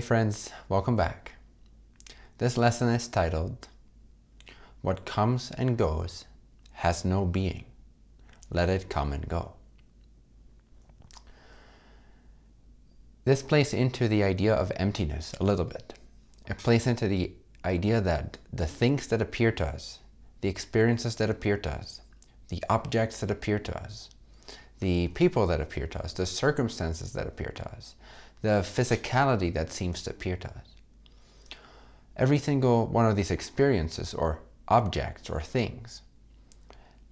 Hey friends, welcome back. This lesson is titled, What comes and goes has no being. Let it come and go. This plays into the idea of emptiness a little bit. It plays into the idea that the things that appear to us, the experiences that appear to us, the objects that appear to us, the people that appear to us, the circumstances that appear to us, the physicality that seems to appear to us. Every single one of these experiences or objects or things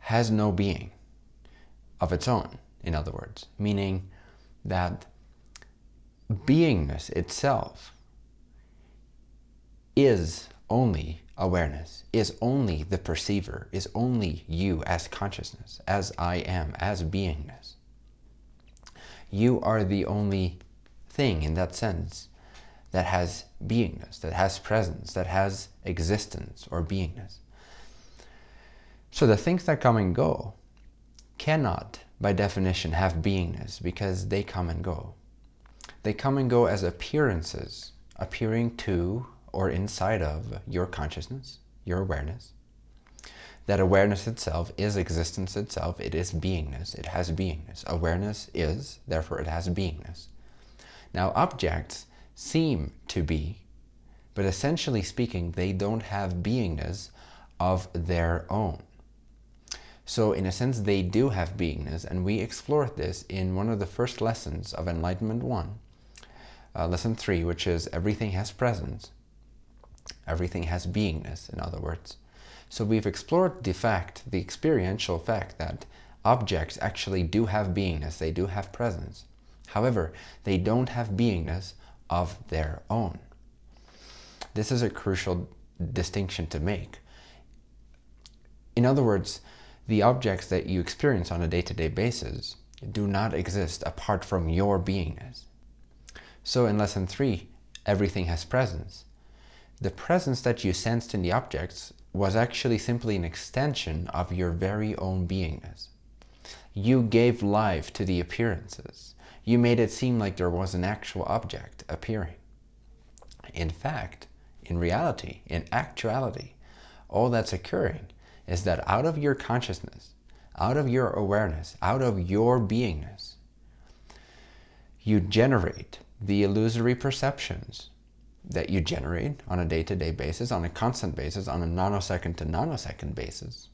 has no being of its own, in other words, meaning that beingness itself is only awareness, is only the perceiver, is only you as consciousness, as I am, as beingness. You are the only thing in that sense that has beingness, that has presence, that has existence or beingness. So the things that come and go cannot, by definition, have beingness because they come and go. They come and go as appearances, appearing to or inside of your consciousness, your awareness. That awareness itself is existence itself. It is beingness. It has beingness. Awareness is, therefore it has beingness. Now objects seem to be, but essentially speaking, they don't have beingness of their own. So in a sense, they do have beingness, and we explored this in one of the first lessons of Enlightenment 1, uh, lesson 3, which is everything has presence. Everything has beingness, in other words. So we've explored the fact, the experiential fact that objects actually do have beingness, they do have presence. However, they don't have beingness of their own. This is a crucial distinction to make. In other words, the objects that you experience on a day-to-day -day basis do not exist apart from your beingness. So in lesson three, everything has presence. The presence that you sensed in the objects was actually simply an extension of your very own beingness. You gave life to the appearances. You made it seem like there was an actual object appearing. In fact, in reality, in actuality, all that's occurring is that out of your consciousness, out of your awareness, out of your beingness, you generate the illusory perceptions that you generate on a day-to-day -day basis, on a constant basis, on a nanosecond to nanosecond basis.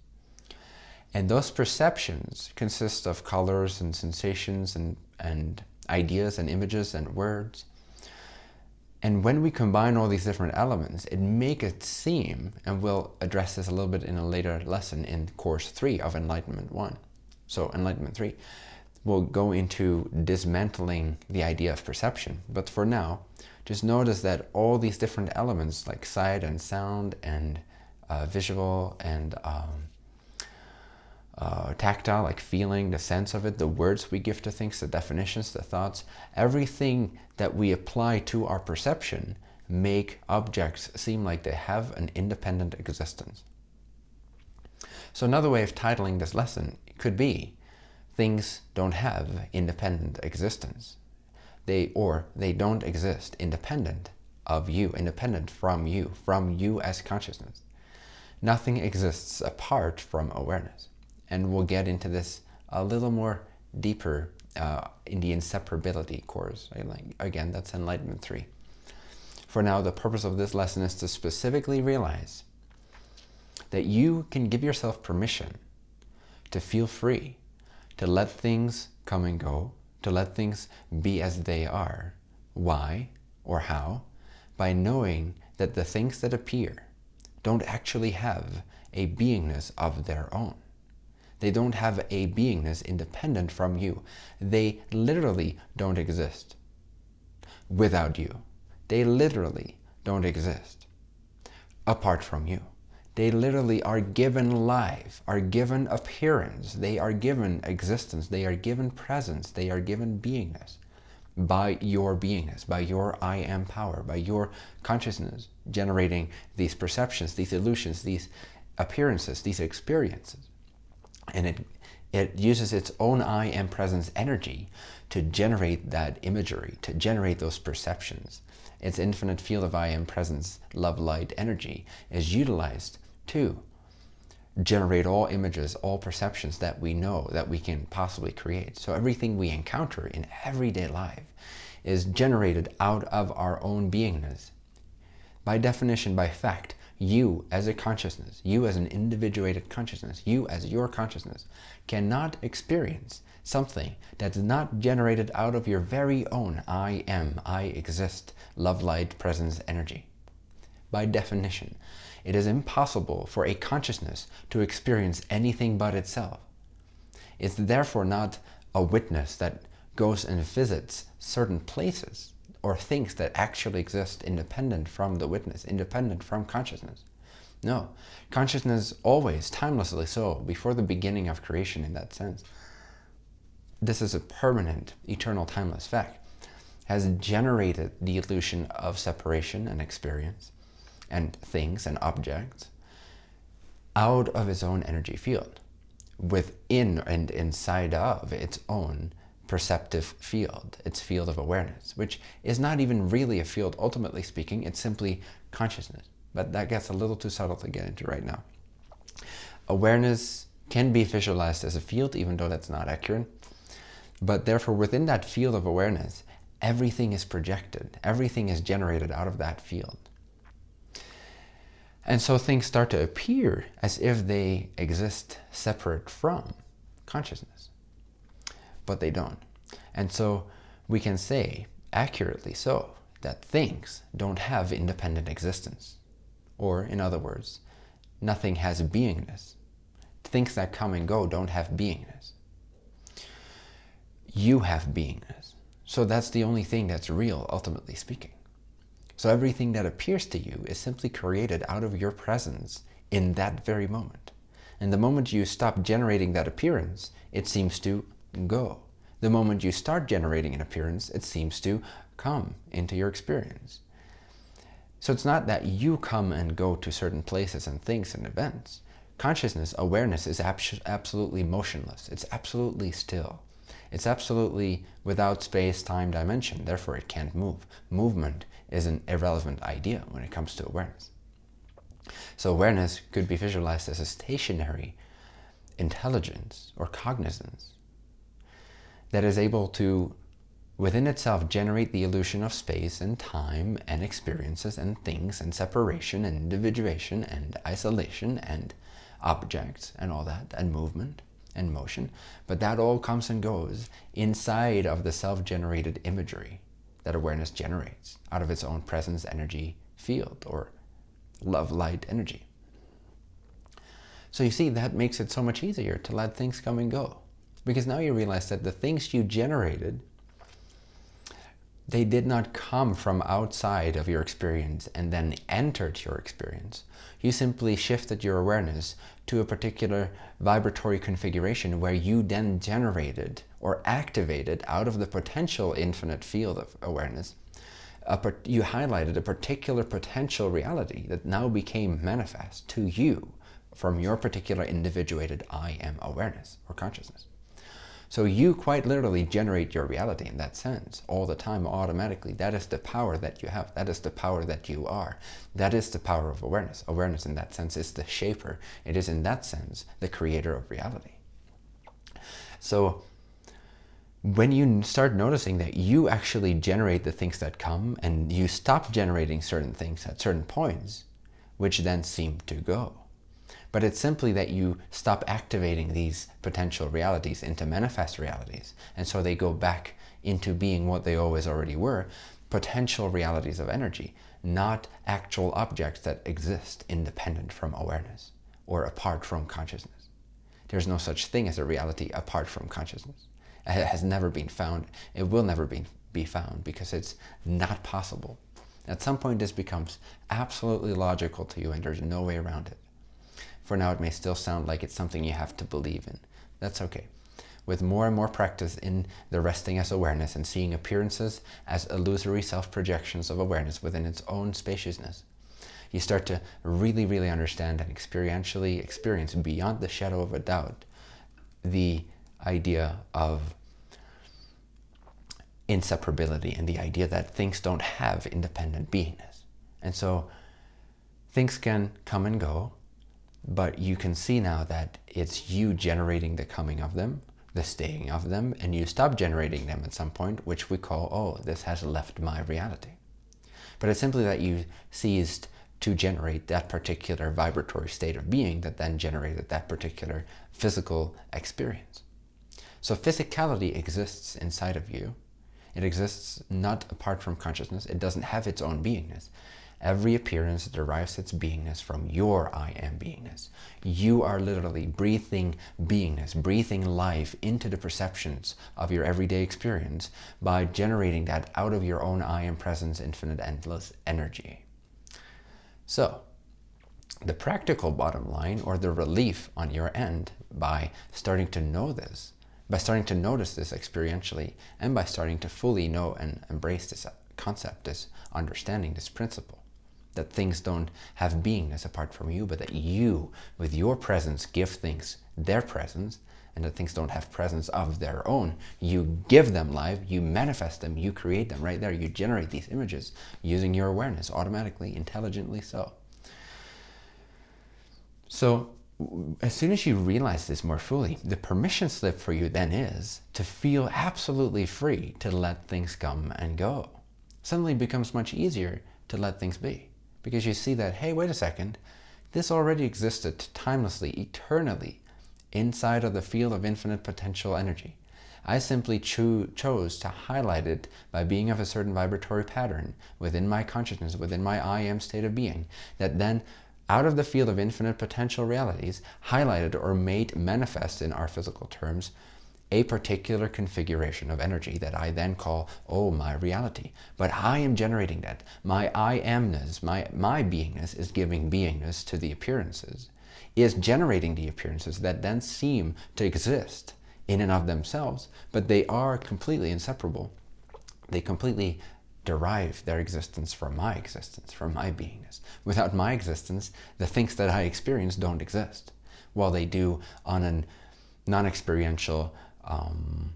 And those perceptions consist of colors and sensations and, and ideas and images and words. And when we combine all these different elements, it make it seem, and we'll address this a little bit in a later lesson in course three of Enlightenment one. So Enlightenment three, we'll go into dismantling the idea of perception. But for now, just notice that all these different elements like sight and sound and uh, visual and um, uh, tactile, like feeling, the sense of it, the words we give to things, the definitions, the thoughts, everything that we apply to our perception make objects seem like they have an independent existence. So another way of titling this lesson could be things don't have independent existence. They or they don't exist independent of you, independent from you, from you as consciousness. Nothing exists apart from awareness. And we'll get into this a little more deeper uh, in the inseparability course. Again, that's Enlightenment 3. For now, the purpose of this lesson is to specifically realize that you can give yourself permission to feel free to let things come and go, to let things be as they are. Why or how? By knowing that the things that appear don't actually have a beingness of their own. They don't have a beingness independent from you. They literally don't exist without you. They literally don't exist apart from you. They literally are given life, are given appearance, they are given existence, they are given presence, they are given beingness by your beingness, by your I am power, by your consciousness generating these perceptions, these illusions, these appearances, these experiences. And it, It uses its own I am presence energy to generate that imagery, to generate those perceptions. Its infinite field of I am presence, love, light, energy is utilized to generate all images, all perceptions that we know that we can possibly create. So everything we encounter in everyday life is generated out of our own beingness. By definition, by fact, you as a consciousness, you as an individuated consciousness, you as your consciousness cannot experience something that's not generated out of your very own I am, I exist, love, light, presence, energy. By definition, it is impossible for a consciousness to experience anything but itself. It's therefore not a witness that goes and visits certain places or things that actually exist independent from the witness, independent from consciousness. No, consciousness always, timelessly so, before the beginning of creation in that sense. This is a permanent, eternal, timeless fact, has generated the illusion of separation and experience and things and objects out of its own energy field, within and inside of its own perceptive field, its field of awareness, which is not even really a field, ultimately speaking, it's simply consciousness. But that gets a little too subtle to get into right now. Awareness can be visualized as a field, even though that's not accurate. But therefore, within that field of awareness, everything is projected. Everything is generated out of that field. And so things start to appear as if they exist separate from consciousness but they don't. And so we can say, accurately so, that things don't have independent existence. Or, in other words, nothing has beingness. Things that come and go don't have beingness. You have beingness. So that's the only thing that's real, ultimately speaking. So everything that appears to you is simply created out of your presence in that very moment. And the moment you stop generating that appearance, it seems to go. The moment you start generating an appearance, it seems to come into your experience. So it's not that you come and go to certain places and things and events. Consciousness, awareness is absolutely motionless. It's absolutely still. It's absolutely without space, time, dimension. Therefore, it can't move. Movement is an irrelevant idea when it comes to awareness. So awareness could be visualized as a stationary intelligence or cognizance that is able to, within itself, generate the illusion of space and time and experiences and things and separation and individuation and isolation and objects and all that and movement and motion. But that all comes and goes inside of the self-generated imagery that awareness generates out of its own presence energy field or love light energy. So you see, that makes it so much easier to let things come and go. Because now you realize that the things you generated, they did not come from outside of your experience and then entered your experience. You simply shifted your awareness to a particular vibratory configuration where you then generated or activated out of the potential infinite field of awareness you highlighted a particular potential reality that now became manifest to you from your particular individuated I am awareness or consciousness. So you quite literally generate your reality in that sense all the time automatically. That is the power that you have. That is the power that you are. That is the power of awareness. Awareness in that sense is the shaper. It is in that sense the creator of reality. So when you start noticing that you actually generate the things that come and you stop generating certain things at certain points, which then seem to go but it's simply that you stop activating these potential realities into manifest realities. And so they go back into being what they always already were, potential realities of energy, not actual objects that exist independent from awareness or apart from consciousness. There's no such thing as a reality apart from consciousness. It has never been found. It will never be, be found because it's not possible. At some point, this becomes absolutely logical to you and there's no way around it. For now, it may still sound like it's something you have to believe in. That's okay. With more and more practice in the resting as awareness and seeing appearances as illusory self-projections of awareness within its own spaciousness, you start to really, really understand and experientially experience beyond the shadow of a doubt the idea of inseparability and the idea that things don't have independent beingness. And so things can come and go, but you can see now that it's you generating the coming of them, the staying of them, and you stop generating them at some point, which we call, oh, this has left my reality. But it's simply that you ceased to generate that particular vibratory state of being that then generated that particular physical experience. So physicality exists inside of you. It exists not apart from consciousness. It doesn't have its own beingness. Every appearance derives its beingness from your I am beingness. You are literally breathing beingness, breathing life into the perceptions of your everyday experience by generating that out of your own I am presence, infinite, endless energy. So, the practical bottom line or the relief on your end by starting to know this, by starting to notice this experientially, and by starting to fully know and embrace this concept, this understanding, this principle, that things don't have beingness apart from you, but that you, with your presence, give things their presence, and that things don't have presence of their own. You give them life, you manifest them, you create them right there. You generate these images using your awareness automatically, intelligently so. So as soon as you realize this more fully, the permission slip for you then is to feel absolutely free to let things come and go. Suddenly it becomes much easier to let things be because you see that, hey, wait a second, this already existed timelessly, eternally, inside of the field of infinite potential energy. I simply cho chose to highlight it by being of a certain vibratory pattern within my consciousness, within my I am state of being, that then out of the field of infinite potential realities, highlighted or made manifest in our physical terms, a particular configuration of energy that I then call, oh, my reality. But I am generating that. My I amness, my, my beingness is giving beingness to the appearances, is generating the appearances that then seem to exist in and of themselves, but they are completely inseparable. They completely derive their existence from my existence, from my beingness. Without my existence, the things that I experience don't exist, while they do on a non-experiential um,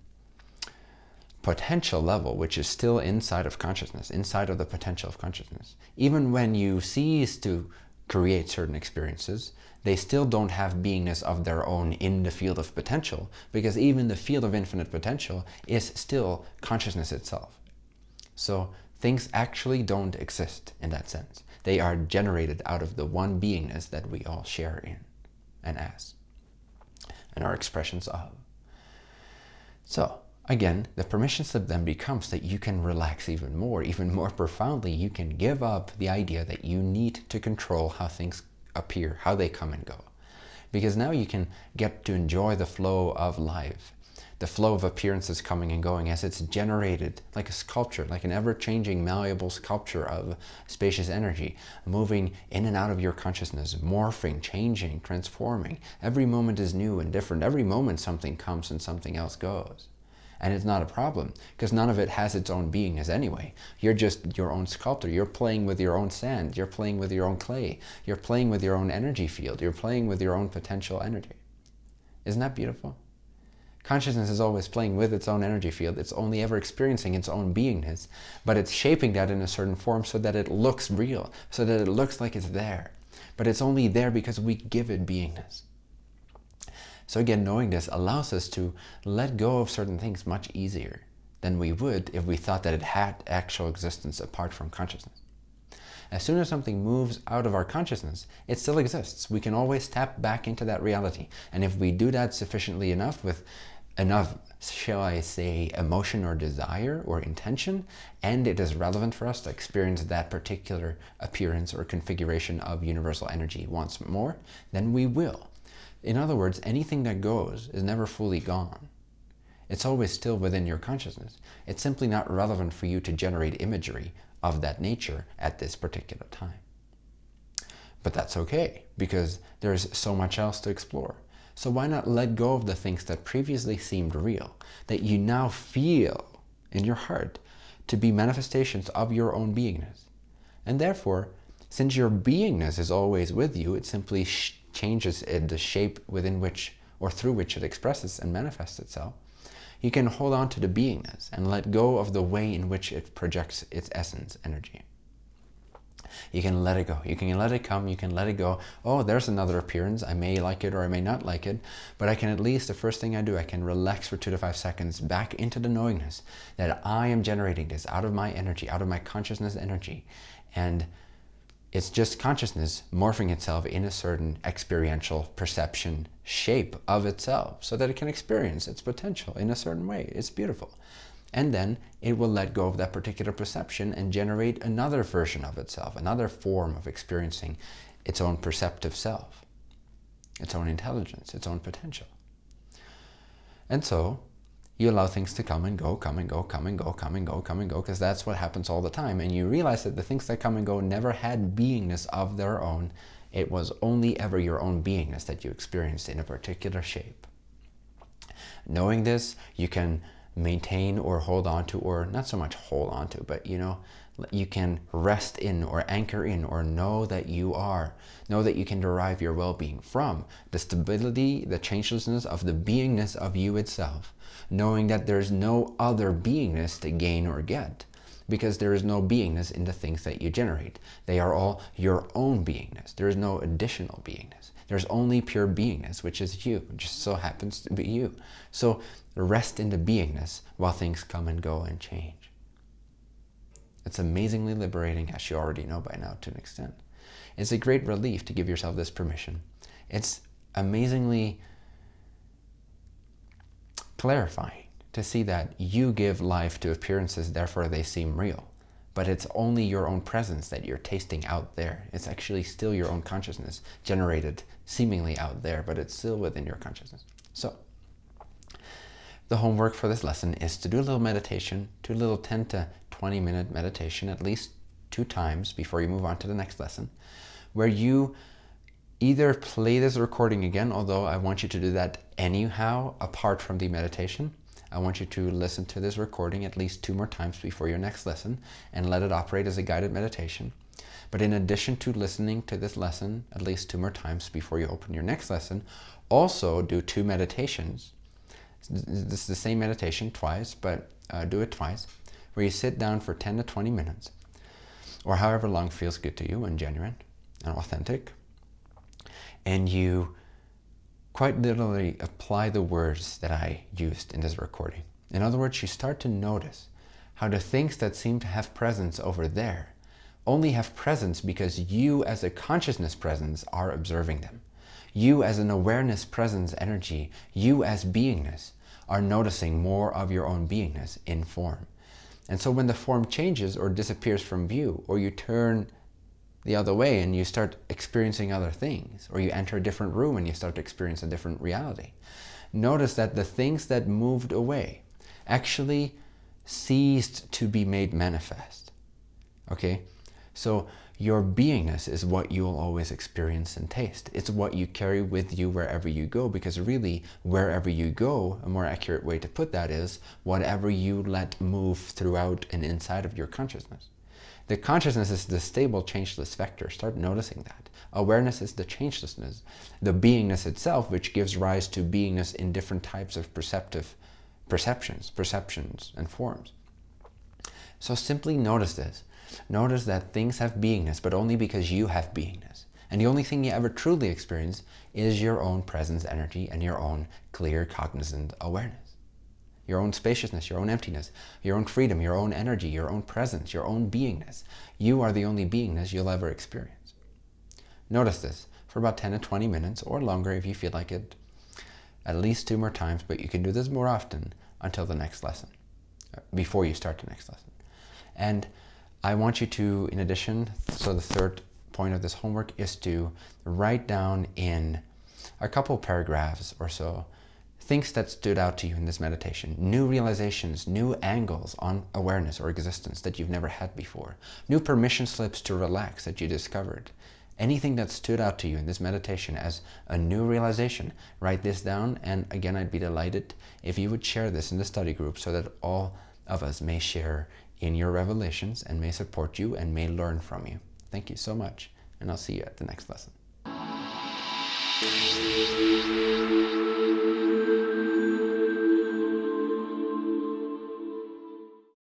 potential level, which is still inside of consciousness, inside of the potential of consciousness. Even when you cease to create certain experiences, they still don't have beingness of their own in the field of potential, because even the field of infinite potential is still consciousness itself. So things actually don't exist in that sense. They are generated out of the one beingness that we all share in and as, and are expressions of. So again, the permission slip then becomes that you can relax even more, even more profoundly. You can give up the idea that you need to control how things appear, how they come and go. Because now you can get to enjoy the flow of life, the flow of appearances coming and going as it's generated like a sculpture, like an ever-changing, malleable sculpture of spacious energy, moving in and out of your consciousness, morphing, changing, transforming. Every moment is new and different. Every moment something comes and something else goes. And it's not a problem because none of it has its own beingness anyway. You're just your own sculptor. You're playing with your own sand. You're playing with your own clay. You're playing with your own energy field. You're playing with your own potential energy. Isn't that beautiful? Consciousness is always playing with its own energy field. It's only ever experiencing its own beingness, but it's shaping that in a certain form so that it looks real, so that it looks like it's there. But it's only there because we give it beingness. So again, knowing this allows us to let go of certain things much easier than we would if we thought that it had actual existence apart from consciousness. As soon as something moves out of our consciousness, it still exists. We can always tap back into that reality. And if we do that sufficiently enough with enough, shall I say, emotion or desire or intention, and it is relevant for us to experience that particular appearance or configuration of universal energy once more, then we will. In other words, anything that goes is never fully gone. It's always still within your consciousness. It's simply not relevant for you to generate imagery of that nature at this particular time. But that's okay, because there's so much else to explore. So why not let go of the things that previously seemed real, that you now feel in your heart to be manifestations of your own beingness. And therefore, since your beingness is always with you, it simply changes the shape within which or through which it expresses and manifests itself, you can hold on to the beingness and let go of the way in which it projects its essence energy. You can let it go. You can let it come. You can let it go. Oh, there's another appearance. I may like it or I may not like it. But I can at least, the first thing I do, I can relax for two to five seconds back into the knowingness that I am generating this out of my energy, out of my consciousness energy. And it's just consciousness morphing itself in a certain experiential perception shape of itself so that it can experience its potential in a certain way. It's beautiful. And then it will let go of that particular perception and generate another version of itself, another form of experiencing its own perceptive self, its own intelligence, its own potential. And so you allow things to come and go, come and go, come and go, come and go, come and go, because that's what happens all the time. And you realize that the things that come and go never had beingness of their own. It was only ever your own beingness that you experienced in a particular shape. Knowing this, you can maintain or hold on to, or not so much hold on to, but you know, you can rest in or anchor in or know that you are. Know that you can derive your well-being from the stability, the changelessness of the beingness of you itself knowing that there's no other beingness to gain or get because there is no beingness in the things that you generate. They are all your own beingness. There is no additional beingness. There's only pure beingness, which is you, which just so happens to be you. So rest in the beingness while things come and go and change. It's amazingly liberating, as you already know by now to an extent. It's a great relief to give yourself this permission. It's amazingly clarifying to see that you give life to appearances, therefore they seem real. But it's only your own presence that you're tasting out there. It's actually still your own consciousness generated seemingly out there, but it's still within your consciousness. So the homework for this lesson is to do a little meditation, do a little 10 to 20 minute meditation, at least two times before you move on to the next lesson, where you either play this recording again, although I want you to do that anyhow, apart from the meditation. I want you to listen to this recording at least two more times before your next lesson and let it operate as a guided meditation. But in addition to listening to this lesson at least two more times before you open your next lesson, also do two meditations. This is the same meditation twice, but uh, do it twice, where you sit down for 10 to 20 minutes, or however long feels good to you and genuine and authentic, and you quite literally apply the words that I used in this recording. In other words, you start to notice how the things that seem to have presence over there only have presence because you as a consciousness presence are observing them. You as an awareness presence energy, you as beingness are noticing more of your own beingness in form. And so when the form changes or disappears from view, or you turn the other way and you start experiencing other things or you enter a different room and you start to experience a different reality. Notice that the things that moved away actually ceased to be made manifest. Okay? So your beingness is what you'll always experience and taste. It's what you carry with you wherever you go because really wherever you go, a more accurate way to put that is whatever you let move throughout and inside of your consciousness. The consciousness is the stable, changeless vector. Start noticing that. Awareness is the changelessness, the beingness itself, which gives rise to beingness in different types of perceptive perceptions, perceptions, and forms. So simply notice this. Notice that things have beingness, but only because you have beingness. And the only thing you ever truly experience is your own presence energy and your own clear cognizant awareness your own spaciousness, your own emptiness, your own freedom, your own energy, your own presence, your own beingness. You are the only beingness you'll ever experience. Notice this for about 10 to 20 minutes or longer if you feel like it, at least two more times, but you can do this more often until the next lesson, uh, before you start the next lesson. And I want you to, in addition, so the third point of this homework is to write down in a couple paragraphs or so things that stood out to you in this meditation, new realizations, new angles on awareness or existence that you've never had before, new permission slips to relax that you discovered, anything that stood out to you in this meditation as a new realization, write this down. And again, I'd be delighted if you would share this in the study group so that all of us may share in your revelations and may support you and may learn from you. Thank you so much. And I'll see you at the next lesson.